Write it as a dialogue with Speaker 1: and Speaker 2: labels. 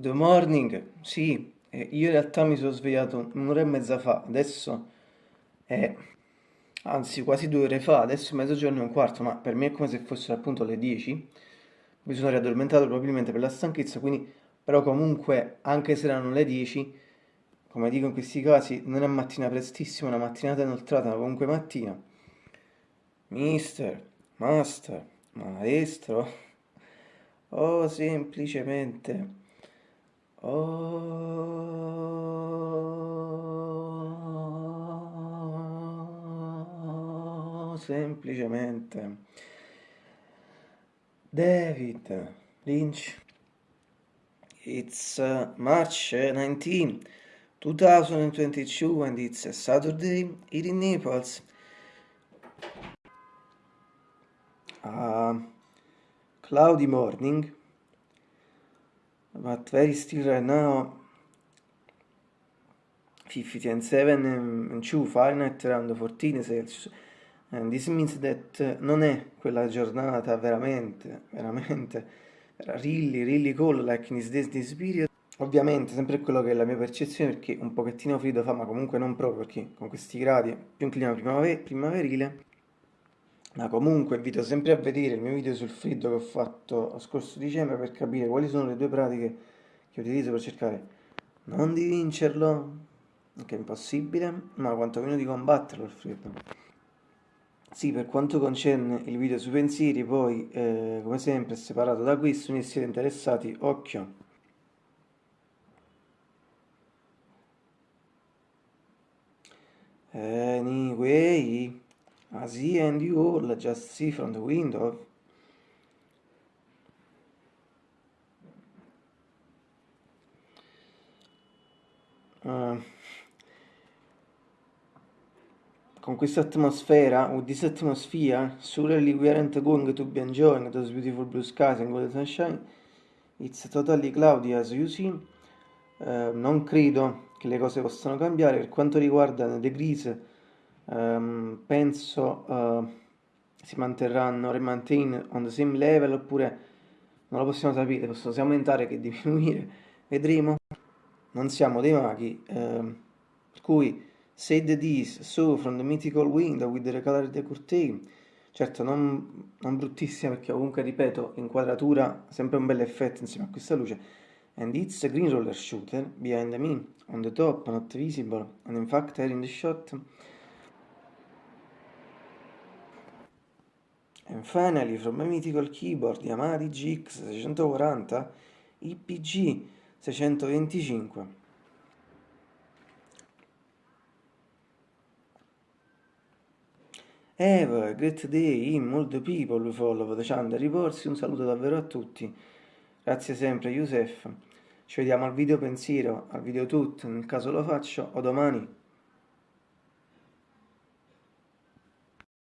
Speaker 1: Good morning, sì, eh, io in realtà mi sono svegliato un'ora e mezza fa, adesso è, anzi quasi due ore fa, adesso è mezzogiorno e un quarto, ma per me è come se fossero appunto le 10, mi sono riaddormentato probabilmente per la stanchezza, quindi però comunque anche se erano le 10, come dico in questi casi, non è mattina prestissima, è una mattinata inoltrata, ma comunque mattina. Mister, master, maestro, o semplicemente... Oh, semplicemente David Lynch. It's uh, March 19, 2022, and it's a Saturday here in Naples. A cloudy morning but very still right now 57 and 2 Fahrenheit around 14 Celsius and this means that uh, non è quella giornata veramente veramente. Really really cold like in this, this, this period. Ovviamente sempre quello che è la mia percezione perché un pochettino freddo fa ma comunque non proprio perché con questi gradi più un clima primaverile ma comunque invito sempre a vedere il mio video sul freddo che ho fatto lo scorso dicembre per capire quali sono le due pratiche che utilizzo per cercare non di vincerlo, che è impossibile, ma quantomeno di combatterlo il freddo. Sì, per quanto concerne il video sui pensieri, poi eh, come sempre separato da questo, se siete interessati, occhio. Anyway... I see and you all just see from the window. Uh, con questa atmosfera, with this atmosphere, surely we aren't going to be enjoying those beautiful blue skies and golden sunshine. It's totally cloudy as you see. Uh, non credo che le cose possano cambiare per quanto riguarda le degrees um, penso uh, si manterranno, remain on the same level oppure non lo possiamo sapere, possono sia aumentare che diminuire, vedremo, non siamo dei maghi, uh, per cui said this, so from the mythical window with the colored curtain, certo non, non bruttissima perché comunque ripeto, inquadratura, sempre un bel effetto insieme a questa luce, and it's a green roller shooter behind me, on the top, not visible, and in fact here in the shot, And finally, from my mythical keyboard Yamaha DGX 640 IPG 625. Have a great day in all people who follow the channel Riporsi, un saluto davvero a tutti, grazie sempre Youssef, ci vediamo al video pensiero, al video tutto, nel caso lo faccio, o domani.